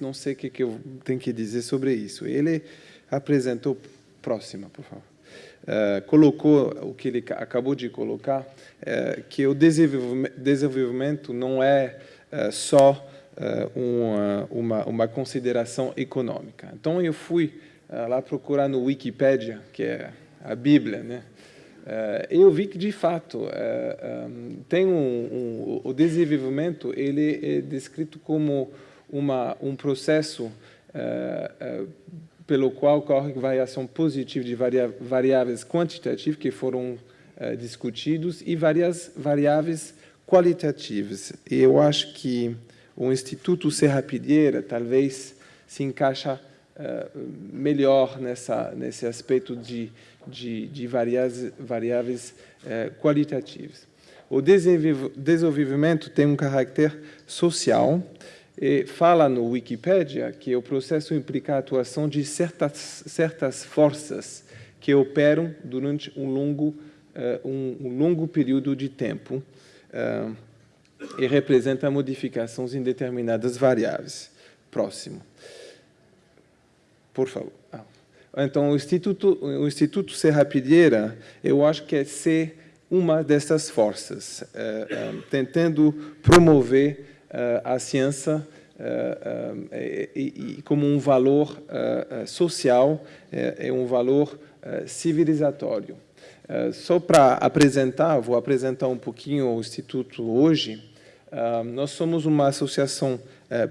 não sei o que, eu tenho que dizer sobre isso. Ele apresentou, próxima, por favor, uh, colocou o que ele acabou de colocar, uh, que o desenvolvimento não é uh, só uma, uma, uma, consideração econômica. Então, eu fui lá procurar no Wikipedia, que é a Bíblia, né? eu vi que, de fato, tem um, um, o desenvolvimento ele é descrito como uma, um processo pelo qual ocorre variação positiva de variáveis quantitativas que foram uh, discutidos e várias variáveis qualitativas. E eu acho que o Instituto Serrapilheira talvez se encaixa uh, melhor nessa, nesse aspecto de, de, de variáveis, variáveis uh, qualitativas. O desenvolvimento tem um caráter social, fala no Wikipedia que o processo implica a atuação de certas, certas forças que operam durante um longo, uh, um, um, longo período de tempo uh, e representa modificações em determinadas variáveis. Próximo. Por favor. Ah. Então, o Instituto, o Instituto Serrapilheira, eu acho que é ser uma dessas forças, uh, tentando promover eh, a ciência eh, eh, e, como um valor social, é um valor civilizatório. Só para apresentar, vou apresentar um pouquinho o Instituto hoje. Nós somos uma associação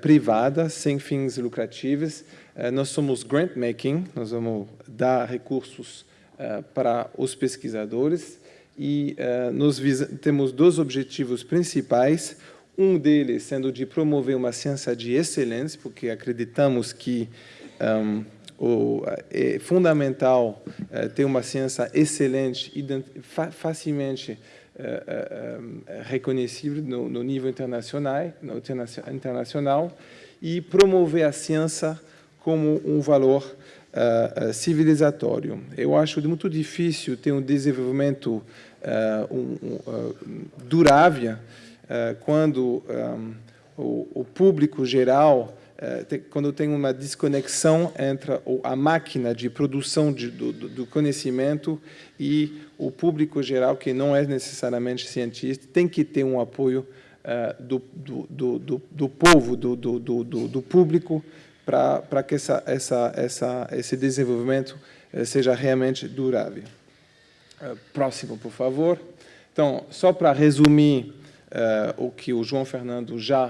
privada, sem fins lucrativos. Nós somos grant making, nós vamos dar recursos para os pesquisadores e nós temos dois objetivos principais um deles sendo de promover uma ciência de excelência, porque acreditamos que um, o, é fundamental uh, ter uma ciência excelente, fa facilmente uh, uh, reconhecível no, no, nível internacional, no internacional, e promover a ciência como um valor civilizatório. Eu acho muito difícil ter um desenvolvimento um, um, durável eh, quando um, o, público geral, tem, quando tem uma desconexão entre a máquina de produção do, do, conhecimento e o público geral, que não é necessariamente cientista, tem que ter um apoio uh, do, do, do, povo, do, do, do, público, para que essa, essa, essa, esse desenvolvimento seja realmente durável. Próximo, por favor. Então, só para resumir o que o João Fernando já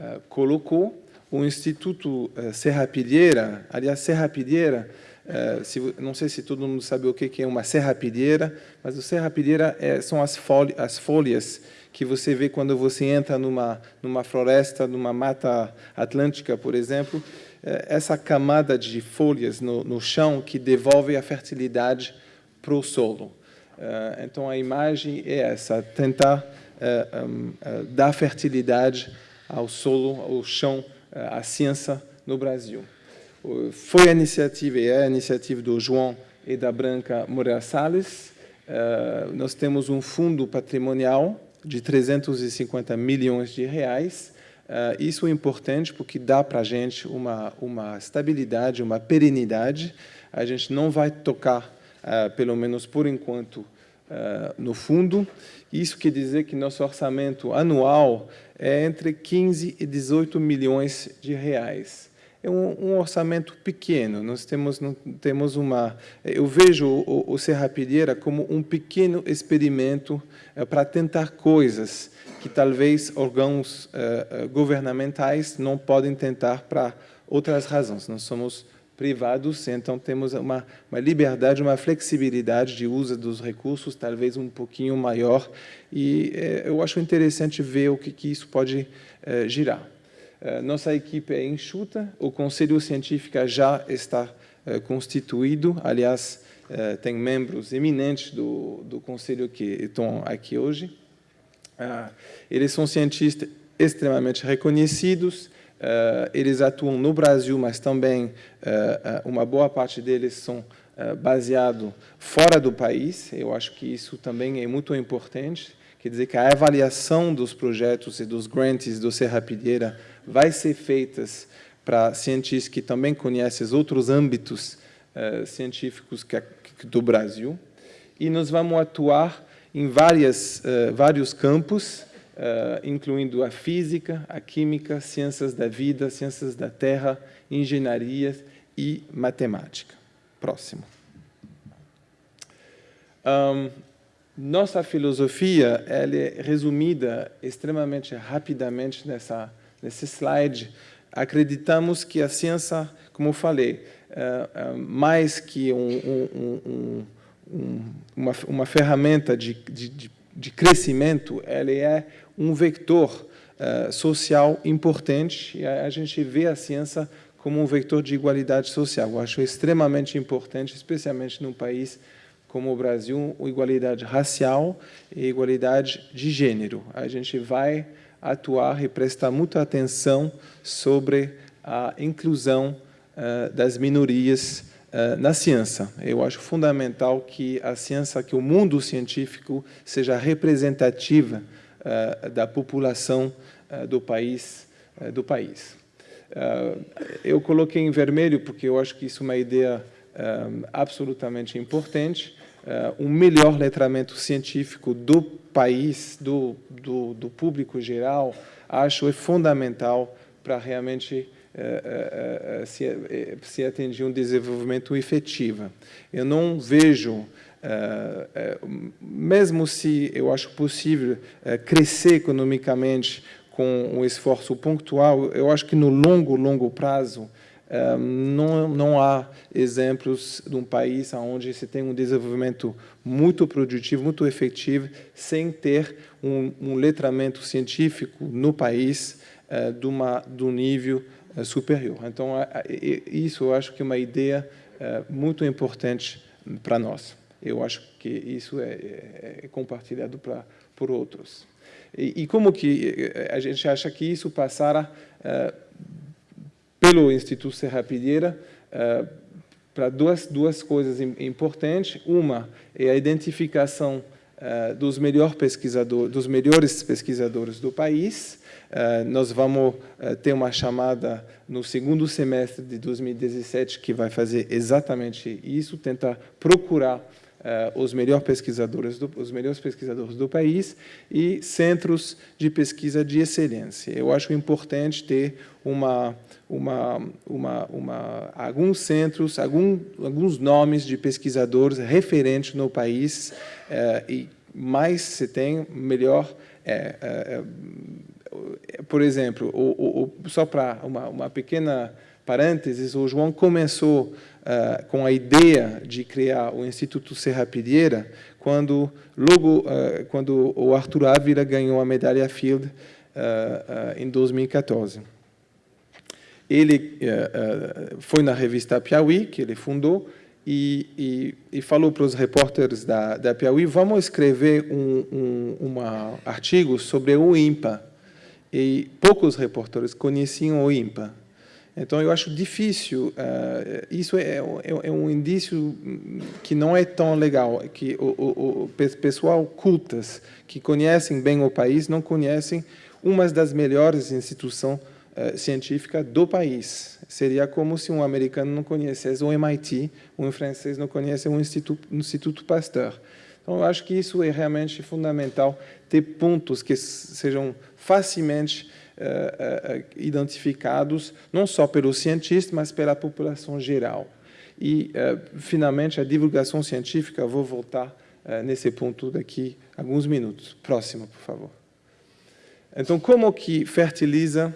uh, colocou, o Instituto uh, Serrapilheira, aliás, Serrapilheira, uh, se, não sei se todo mundo sabe o que é uma serrapilheira, mas o serrapilheira são as, as folhas que você vê quando você entra numa, numa floresta, numa mata atlântica, por exemplo, essa camada de folhas no, no chão que devolve a fertilidade para o solo. Então, a imagem é essa, tentar dar fertilidade ao solo, ao chão, à ciência no Brasil. Foi a iniciativa, e é a iniciativa do João e da Branca Moreira Salles. Nós temos um fundo patrimonial de 350 milhões de reais. Isso é importante porque dá para a gente uma, uma estabilidade, uma perenidade. A gente não vai tocar, pelo menos por enquanto, no fundo. Isso quer dizer que nosso orçamento anual é entre 15 e 18 milhões de reais. É um, um orçamento pequeno. Nós temos, temos uma... Eu vejo o, o Serrapilheira como um pequeno experimento é, para tentar coisas que talvez órgãos governamentais não podem tentar para outras razões. Nós somos privados, então temos uma, uma, liberdade, uma flexibilidade de uso dos recursos, talvez um pouquinho maior, e eh, eu acho interessante ver o que, que isso pode eh, girar. Eh, nossa equipe é enxuta, o Conselho Científico já está constituído, aliás, tem membros eminentes do, do Conselho que estão aqui hoje. Ah, eles são cientistas extremamente reconhecidos, eles atuam no Brasil, mas também uh, uh, uma boa parte deles são baseados fora do país. Eu acho que isso também é muito importante. Quer dizer que a avaliação dos projetos e dos grants do Serrapilheira vai ser feita para cientistas que também conhecem os outros âmbitos científicos do Brasil. E nós vamos atuar em várias, vários campos, uh, incluindo a física, a química, ciências da vida, ciências da terra, engenharia e matemática. Próximo. Um, nossa filosofia ela é resumida extremamente rapidamente nessa, nesse slide. Acreditamos que a ciência, como falei, é, é mais que um, um, uma, uma ferramenta de, de, de crescimento, ela é um vector uh, social importante. E a, a, gente vê a ciência como um vector de igualdade social. Eu acho extremamente importante, especialmente num país como o Brasil, igualdade racial e igualdade de gênero. A gente vai atuar e prestar muita atenção sobre a inclusão uh, das minorias na ciência. Eu acho fundamental que a ciência, que o mundo científico seja representativa uh, da população do país. do país. eu coloquei em vermelho porque eu acho que isso é uma ideia absolutamente importante, um melhor letramento científico do país, do, do, do público geral, acho é fundamental para realmente uh, uh, se, se atingir um desenvolvimento efetivo. Eu não vejo mesmo se eu acho possível crescer economicamente com um esforço pontual, eu acho que no longo, longo prazo, não, não há exemplos de um país onde se tem um desenvolvimento muito produtivo, muito efetivo, sem ter um, um letramento científico no país de, uma, de um nível superior. Então, isso eu acho que é uma ideia uh, muito importante para nós. Eu acho que isso é, é, é compartilhado pra, por outros. E, e, como que a gente acha que isso passará pelo Instituto Serra Pilheira para duas, duas coisas importantes. Uma é a identificação uh, dos, melhor pesquisador, dos melhores pesquisadores do país. Uh, nós vamos ter uma chamada no segundo semestre de 2017 que vai fazer exatamente isso, tentar procurar uh, os melhores pesquisadores do, os melhores pesquisadores do país e centros de pesquisa de excelência. Eu acho importante ter uma uma, uma, uma, alguns centros, algum, alguns nomes de pesquisadores referentes no país uh, e mais se tem, melhor é. Por exemplo, o, o, só para uma, uma pequena parênteses, o João começou uh, com a ideia de criar o Instituto Serra Pilheira quando logo uh, quando o Arthur Ávila ganhou a medalha Field uh, em 2014. Ele foi na revista Piauí, que ele fundou, e, e, e, falou para os repórteres da, da Piauí, vamos escrever um, um uma artigo sobre o IMPA. E poucos repórteres conheciam o IMPA. Então, eu acho difícil, uh, isso é, é, é, um indício que não é tão legal, que o, o, o, pessoal cultas, que conhecem bem o país, não conhecem uma das melhores instituições uh, científicas do país. Seria como se um americano não conhecesse o MIT, um francês não conhecesse o Instituto, Instituto Pasteur. Então, eu acho que isso é realmente fundamental, ter pontos que sejam facilmente uh, identificados não só pelos cientistas, mas pela população geral. E, uh, finalmente, a divulgação científica, vou voltar nesse ponto daqui alguns minutos. Próximo, por favor. Então, como que fertiliza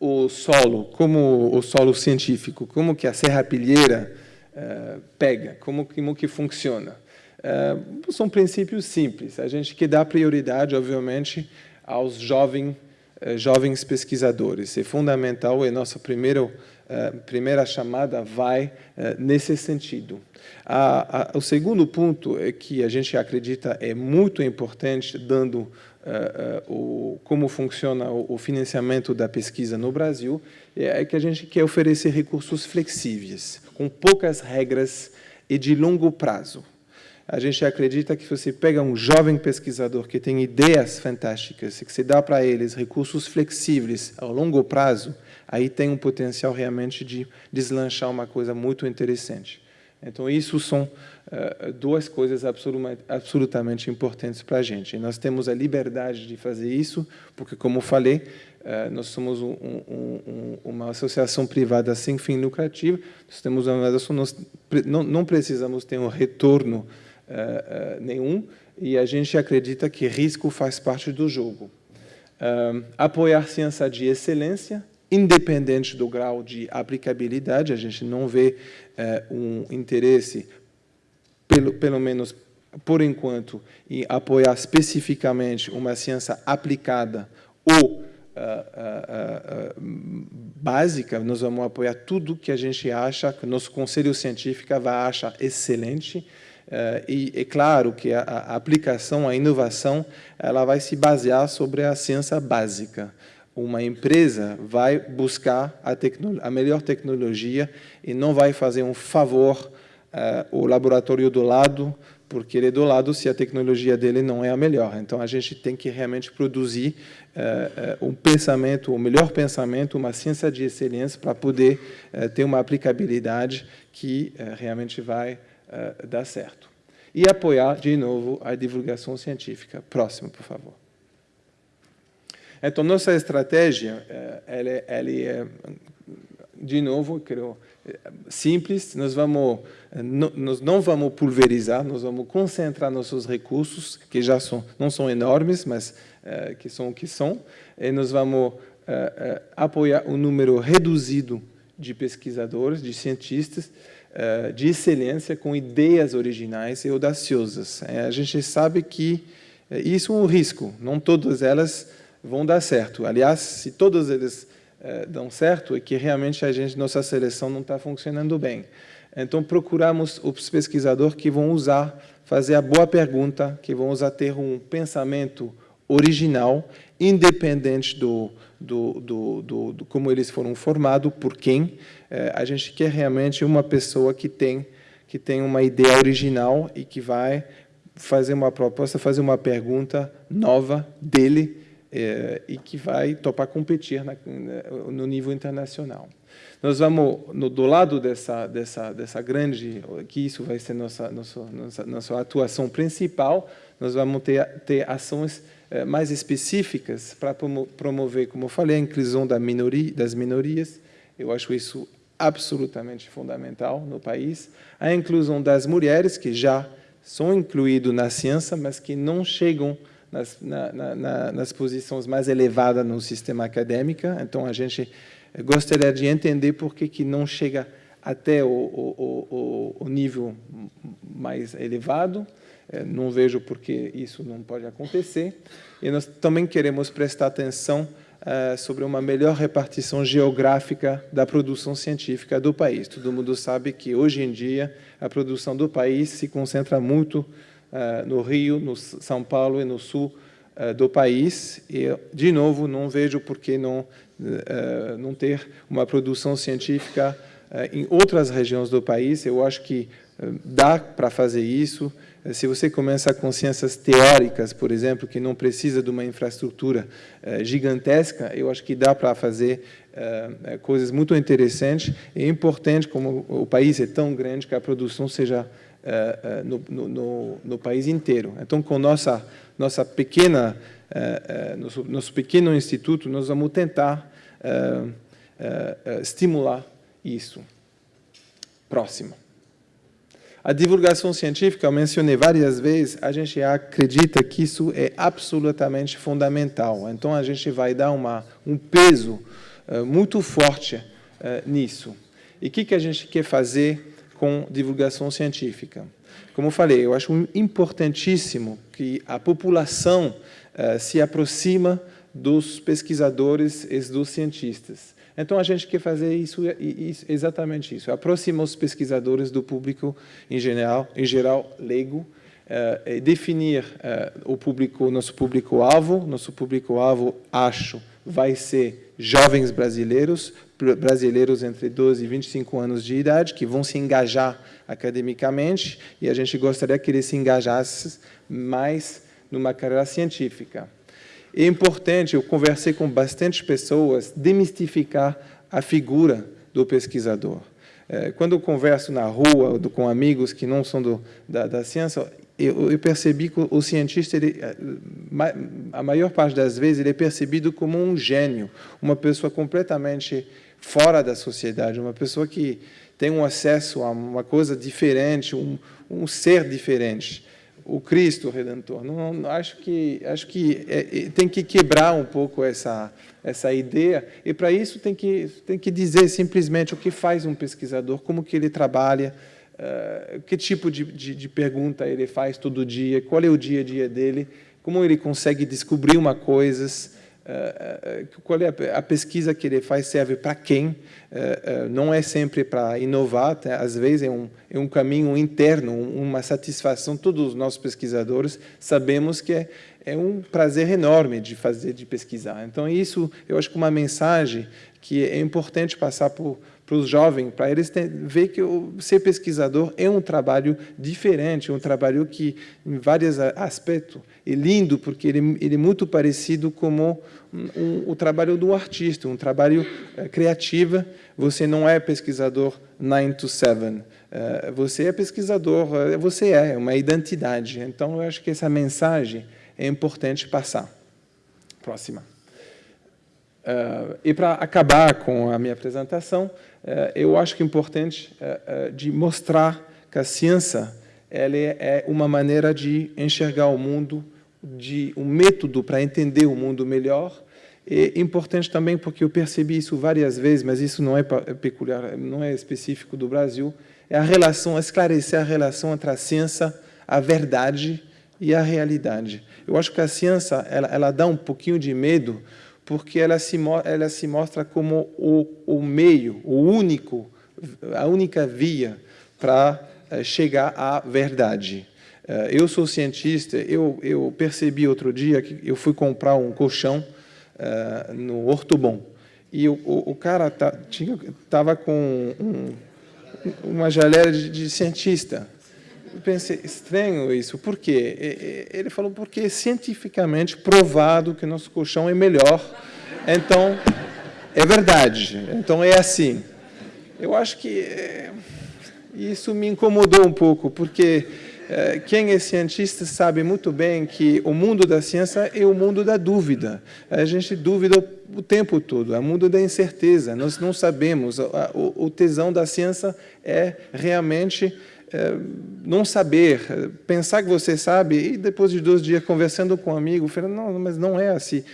o solo, como o solo científico, como que a serrapilheira uh, pega, como, como que funciona. Uh, são princípios simples. A gente quer dar prioridade, obviamente, aos jovens jovens pesquisadores. É fundamental e nossa primeira, eh, primeira chamada vai eh, nesse sentido. A, a, o segundo ponto é que a gente acredita é muito importante, dando o, como funciona o, o, financiamento da pesquisa no Brasil, é que a gente quer oferecer recursos flexíveis, com poucas regras e de longo prazo a gente acredita que você pega um jovem pesquisador que tem ideias fantásticas e que se dá para eles recursos flexíveis ao longo prazo, aí tem um potencial realmente de deslanchar uma coisa muito interessante. Então, isso são uh, duas coisas absolutamente importantes para a gente. E nós temos a liberdade de fazer isso, porque, como falei, uh, nós somos um, um, um, uma associação privada sem fim lucrativo, nós temos uma nós não, não precisamos ter um retorno uh, nenhum, e a gente acredita que risco faz parte do jogo. apoiar ciência de excelência, independente do grau de aplicabilidade, a gente não vê é, um interesse, pelo, pelo menos por enquanto, em apoiar especificamente uma ciência aplicada ou uh, uh, uh, básica, nós vamos apoiar tudo que a gente acha, que nosso conselho científico vai achar excelente, e é claro que a, a aplicação, a inovação, ela vai se basear sobre a ciência básica uma empresa vai buscar a, a, melhor tecnologia e não vai fazer um favor uh, laboratório do lado, porque ele é do lado se a tecnologia dele não é a melhor. Então, a gente tem que realmente produzir uh, um pensamento, o melhor pensamento, uma ciência de excelência para poder uh, ter uma aplicabilidade que realmente vai dar certo. E apoiar, de novo, a divulgação científica. Próximo, por favor. Então, nossa estratégia, eh, ela, é, ela é, de novo, creio, simples. Nós, vamos, nós não vamos pulverizar, nós vamos concentrar nossos recursos, que já são, não são enormes, mas uh, que são o que são, e nós vamos uh, uh, apoiar um número reduzido de pesquisadores, de cientistas, de excelência, com ideias originais e audaciosas. A gente sabe que isso é um risco, não todas elas vão dar certo. Aliás, se todos eles eh, dão certo, é que realmente a gente, nossa seleção não está funcionando bem. Então, procuramos os pesquisadores que vão usar, fazer a boa pergunta, que vão usar ter um pensamento original, independente do, do, do, do, do como eles foram formados, por quem. Eh, a gente quer realmente uma pessoa que tem, que tem uma ideia original e que vai fazer uma proposta, fazer uma pergunta nova dele, é, e que vai topar competir na, no nível internacional. Nós vamos, no, do lado dessa, dessa, dessa grande, que isso vai ser nossa, nossa, nossa, nossa atuação principal, nós vamos ter, ter ações é, mais específicas para promover, como eu falei, a inclusão da minoria, das minorias. Eu acho isso absolutamente fundamental no país. A inclusão das mulheres, que já são incluídas na ciência, mas que não chegam nas, na, na, nas posições mais elevadas no sistema acadêmico. Então, a gente gostaria de entender por que, que não chega até o, o, o, o nível mais elevado. É, não vejo por que isso não pode acontecer. E nós também queremos prestar atenção uh, sobre uma melhor repartição geográfica da produção científica do país. Todo mundo sabe que, hoje em dia, a produção do país se concentra muito uh, no Rio, no São Paulo e no sul do país. E, de novo, não vejo por que não, não ter uma produção científica em outras regiões do país. Eu acho que dá para fazer isso. Se você começa com ciências teóricas, por exemplo, que não precisa de uma infraestrutura gigantesca, eu acho que dá para fazer coisas muito interessantes. É importante, como o país é tão grande, que a produção seja eh, eh, no, no, no, país inteiro. Então, com nossa nossa pequena eh, nosso, nosso pequeno instituto, nós vamos tentar estimular isso. Próximo. A divulgação científica, eu mencionei várias vezes, a gente acredita que isso é absolutamente fundamental. Então, a gente vai dar uma, um peso uh, muito forte uh, nisso. E o que, que a gente quer fazer com divulgação científica. Como eu falei, eu acho importantíssimo que a população uh, se aproxima dos pesquisadores e dos cientistas. Então, a gente quer fazer isso, exatamente isso, aproximar os pesquisadores do público em geral, em geral leigo, uh, definir uh, o público, nosso público-alvo. Nosso público-alvo, acho, vai ser jovens brasileiros, brasileiros entre 12 e 25 anos de idade, que vão se engajar academicamente, e a gente gostaria que eles se engajassem mais numa carreira científica. É importante, eu conversei com bastante pessoas, demistificar a figura do pesquisador. É, quando eu converso na rua com amigos que não são do, da, da ciência, eu, eu, percebi que o cientista, ele, é, a maior parte das vezes, ele é percebido como um gênio, uma pessoa completamente fora da sociedade, uma pessoa que tem um acesso a uma coisa diferente, um, um ser diferente o Cristo Redentor. Não, não, acho que acho que é, é, tem que quebrar um pouco essa essa ideia e para isso tem que tem que dizer simplesmente o que faz um pesquisador, como que ele trabalha, uh, que tipo de, de, de pergunta ele faz todo dia, qual é o dia a dia dele, como ele consegue descobrir uma coisas qual é a pesquisa que ele faz serve para quem eh, não é sempre para inovar tá? às vezes é um é um caminho interno uma satisfação todos os nossos pesquisadores sabemos que é, é um prazer enorme de fazer de pesquisar então isso eu acho que uma mensagem que é importante passar para os jovens, para eles ter, ver que o, ser pesquisador é um trabalho diferente, um trabalho que, em vários aspectos, é lindo, porque ele, ele é muito parecido com um, o trabalho do artista, um trabalho é, criativo. Você não é pesquisador 9 to 7, é, você é pesquisador, é, você é, é uma identidade. Então, eu acho que essa mensagem é importante passar. Próxima. Uh, e para acabar com a minha apresentação, uh, eu acho que é importante uh, de mostrar que a ciência ela é uma maneira de enxergar o mundo, de um método para entender o mundo melhor. É importante também porque eu percebi isso várias vezes, mas isso não é peculiar, não é específico do Brasil, é a relação, esclarecer a relação entre a ciência, a verdade e a realidade. Eu acho que a ciência ela, ela dá um pouquinho de medo porque ela se, ela se mostra como o, o meio, o único, a única via para eh, chegar à verdade. Eh, eu sou cientista, eu, eu percebi outro dia que eu fui comprar um colchão uh, no Ortobon, e o, o, o cara estava com um, uma geleira de, de cientista, eu pensei, estranho isso, por quê? Ele falou, porque é cientificamente provado que nosso colchão é melhor, então, é verdade, então é assim. Eu acho que é, isso me incomodou um pouco, porque é, quem é cientista sabe muito bem que o mundo da ciência é o mundo da dúvida. A gente duvida o tempo todo, é o mundo da incerteza, nós não sabemos. O tesão da ciência é realmente não saber, é, pensar que você sabe, e depois de dois dias conversando com um amigo, falando, não, mas não é assim.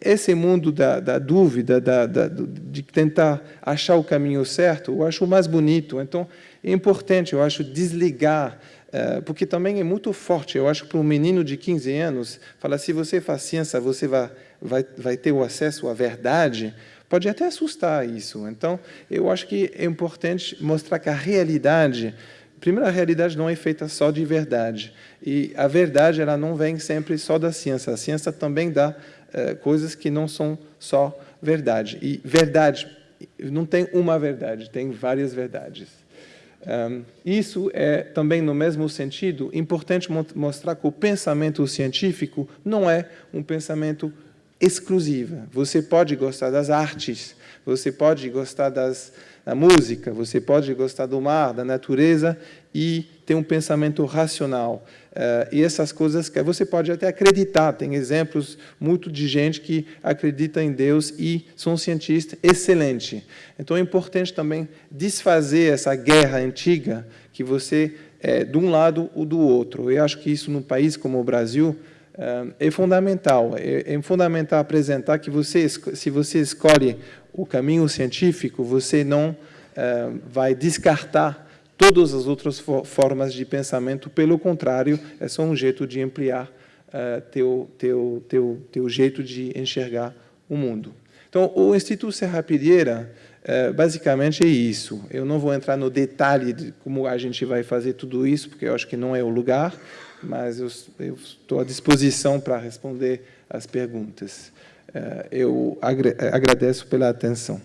Esse mundo da, da dúvida, da, da, de tentar achar o caminho certo, eu acho o mais bonito. Então, é importante, eu acho, desligar, é, porque também é muito forte. Eu acho que para um menino de 15 anos, falar, se você faz ciência, você vai, vai, vai ter o acesso à verdade, pode até assustar isso. Então, eu acho que é importante mostrar que a realidade Primeiro, a realidade não é feita só de verdade. E a verdade ela não vem sempre só da ciência. A ciência também dá eh, coisas que não são só verdade. E verdade, não tem uma verdade, tem várias verdades. Um, isso é também, no mesmo sentido, importante mostrar que o pensamento científico não é um pensamento exclusivo. Você pode gostar das artes, você pode gostar das, da música, você pode gostar do mar, da natureza e ter um pensamento racional. Uh, e essas coisas que você pode até acreditar. Tem exemplos muito de gente que acredita em Deus e são cientistas excelentes. Então é importante também desfazer essa guerra antiga que você é de um lado ou do outro. Eu acho que isso num país como o Brasil é fundamental. É, é fundamental apresentar que você, se você escolhe o caminho científico, você não uh, vai descartar todas as outras formas de pensamento, pelo contrário, é só um jeito de ampliar uh, teu, teu, teu, teu jeito de enxergar o mundo. Então, o Instituto Serra Pilheira, uh, basicamente é isso. Eu não vou entrar no detalhe de como a gente vai fazer tudo isso, porque eu acho que não é o lugar, mas eu estou à disposição para responder as perguntas. É, eu é, agradeço pela atenção.